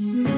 Mm-hmm.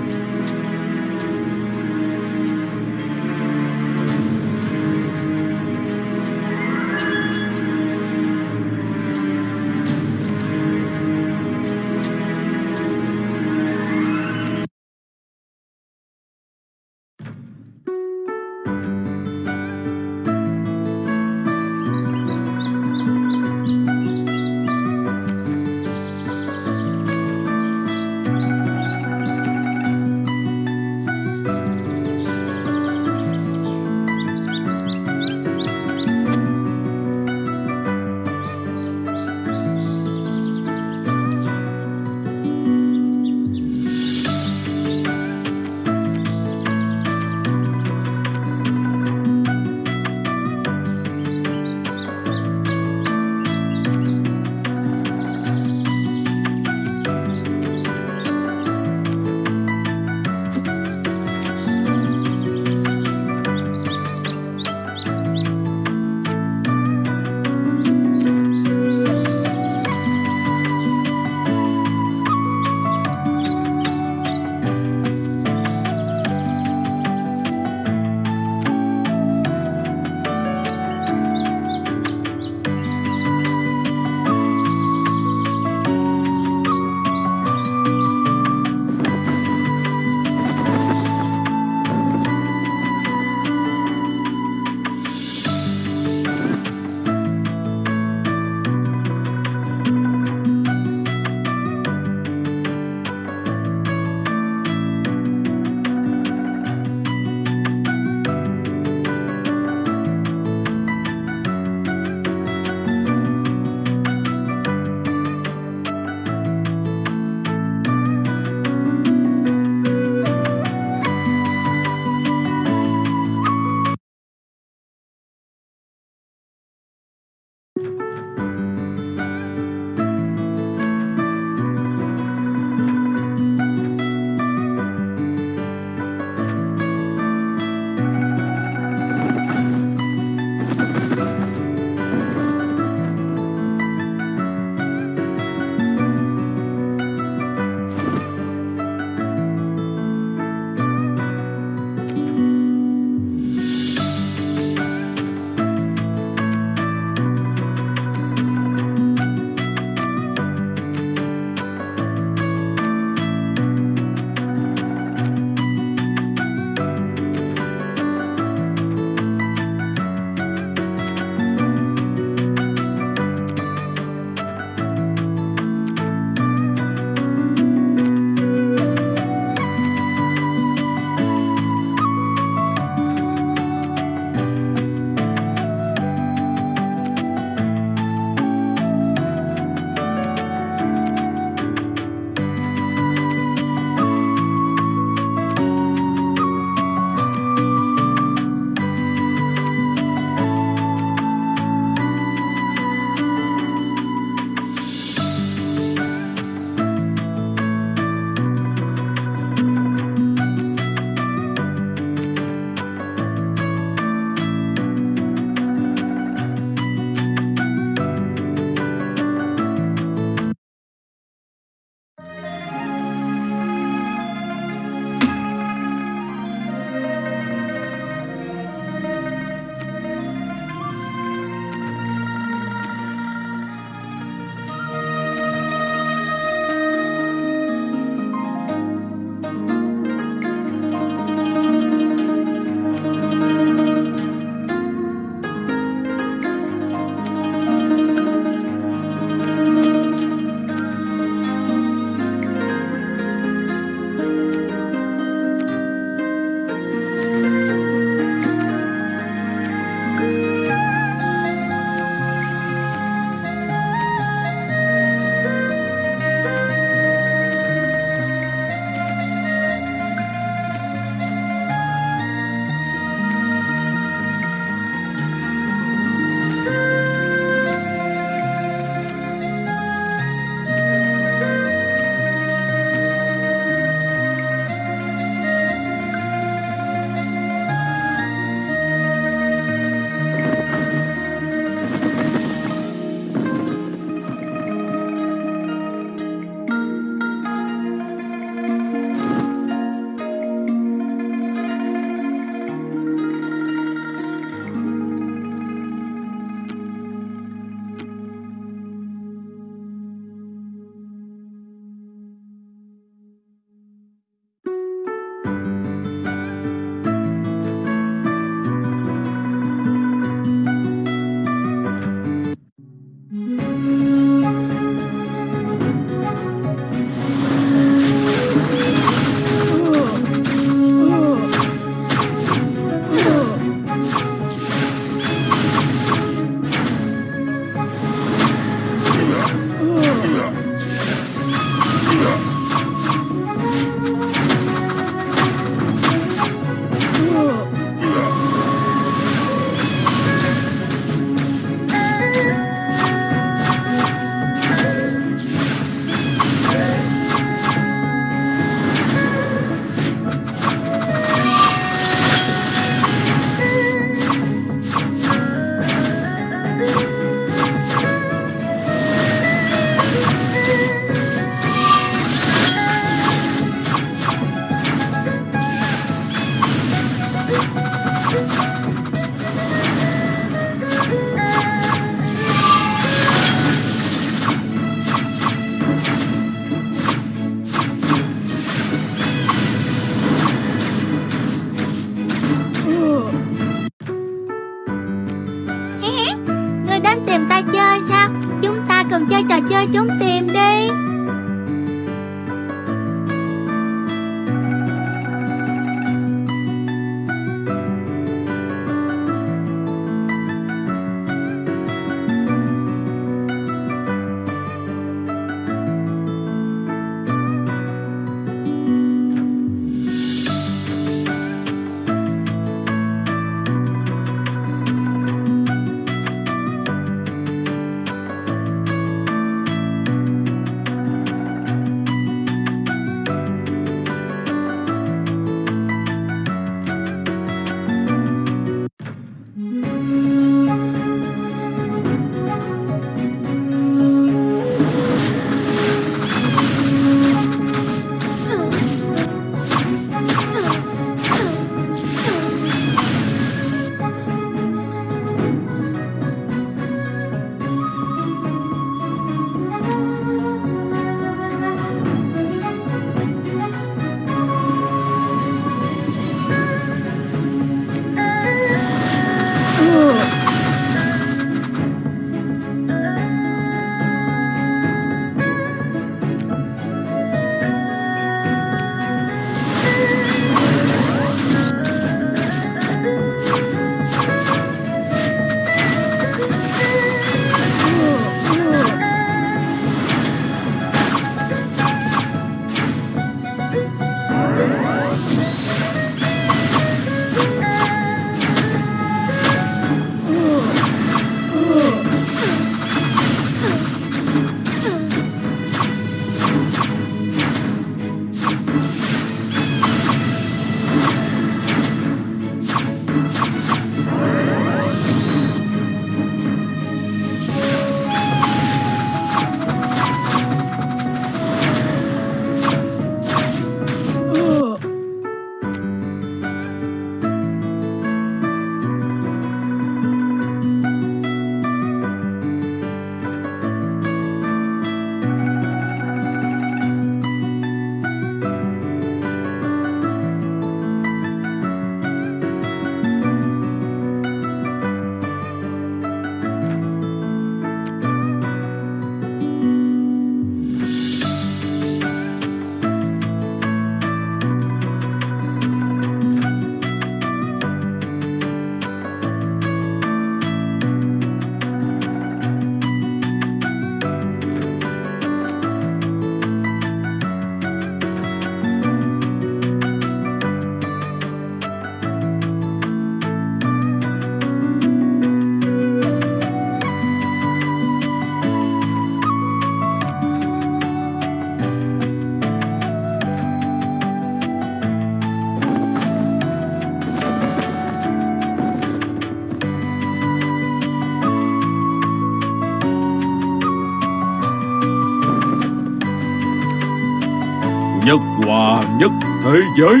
Thế giới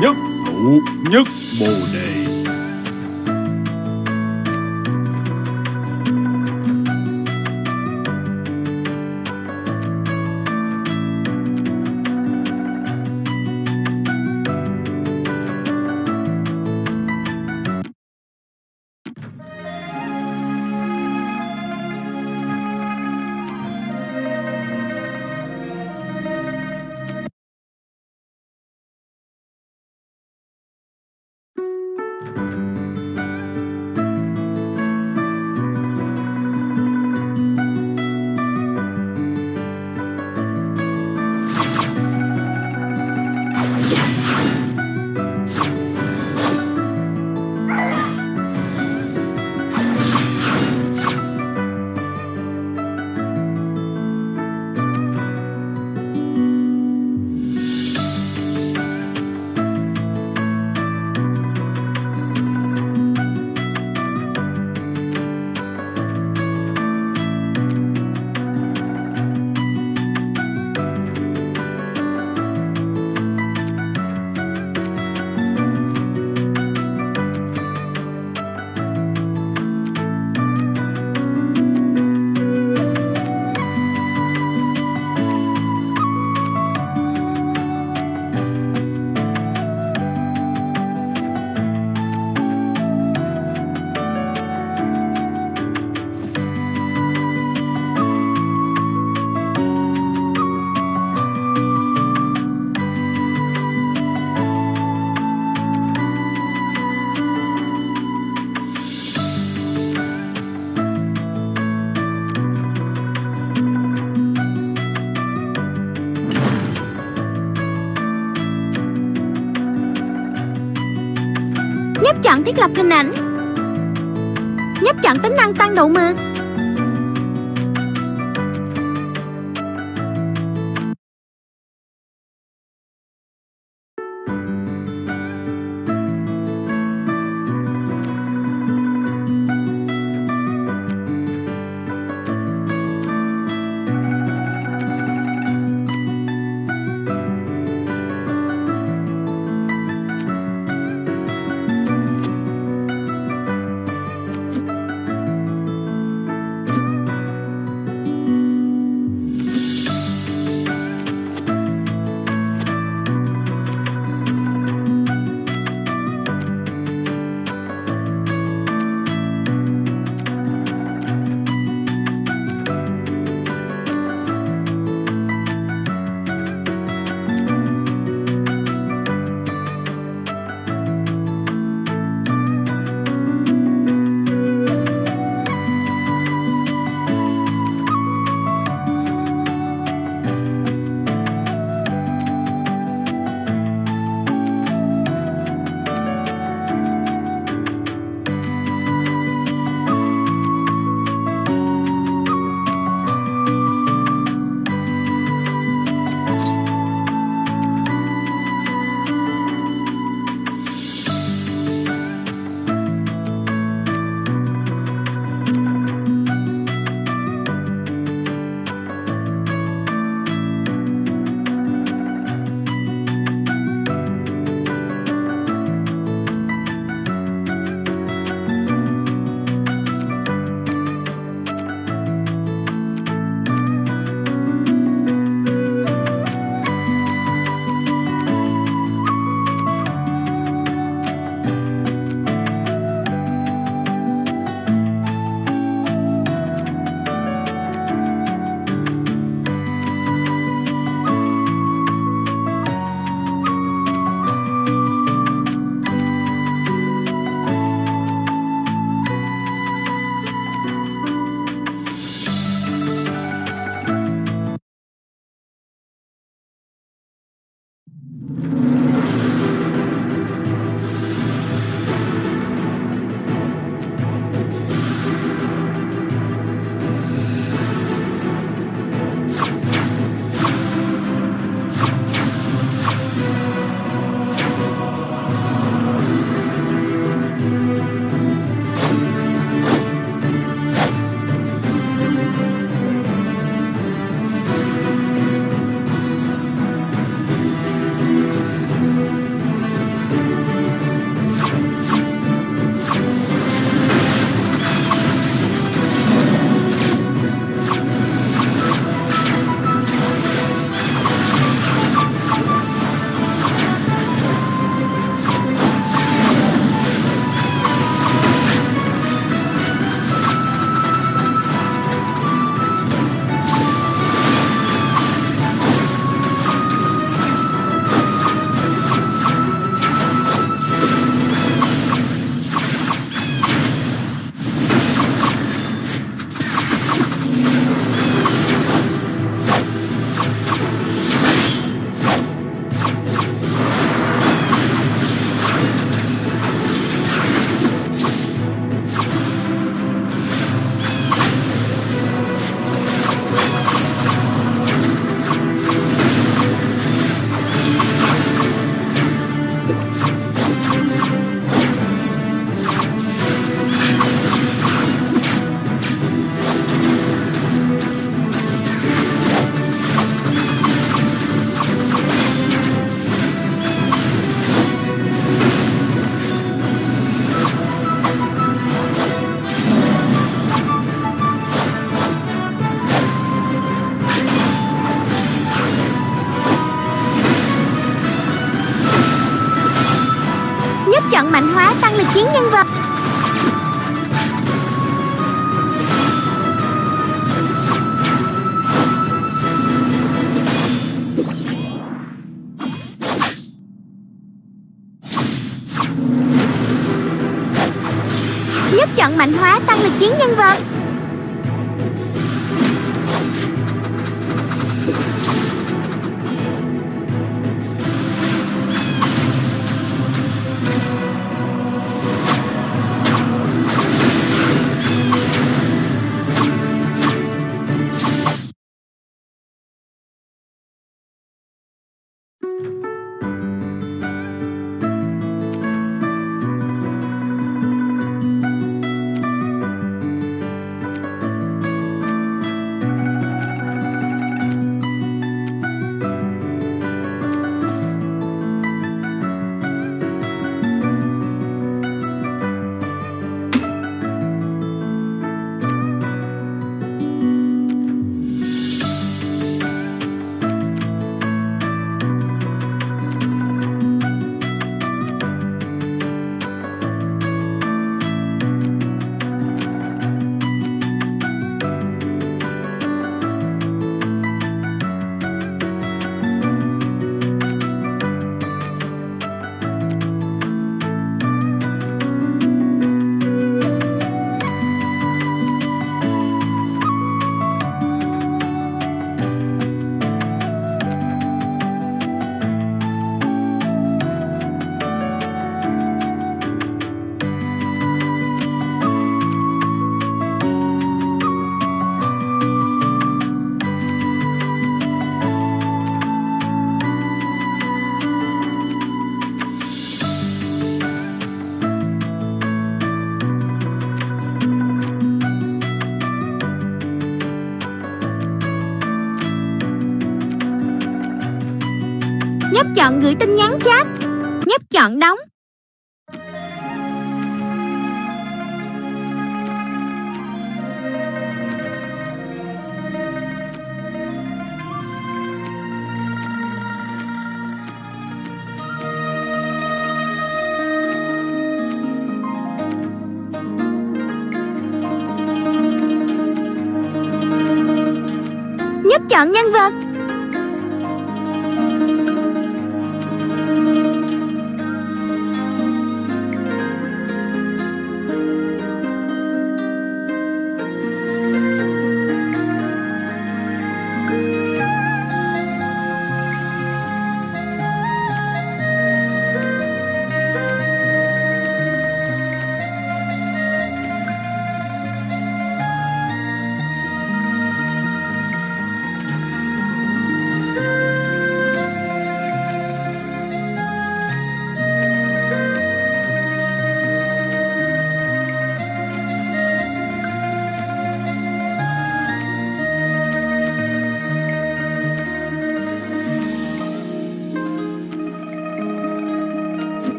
nhất thụ nhất bồ đề. Thiết lập hình ảnh. Nhấp chọn tính năng tăng độ mượt. Chiến nhân vật. Giúp chọn mạnh hóa tăng lực chiến nhân vật. Chọn gửi tin nhắn chat. Nhấp chọn đóng. Nhấp chọn nhân vật.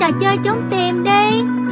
Chơi trò chơi trốn tìm đi.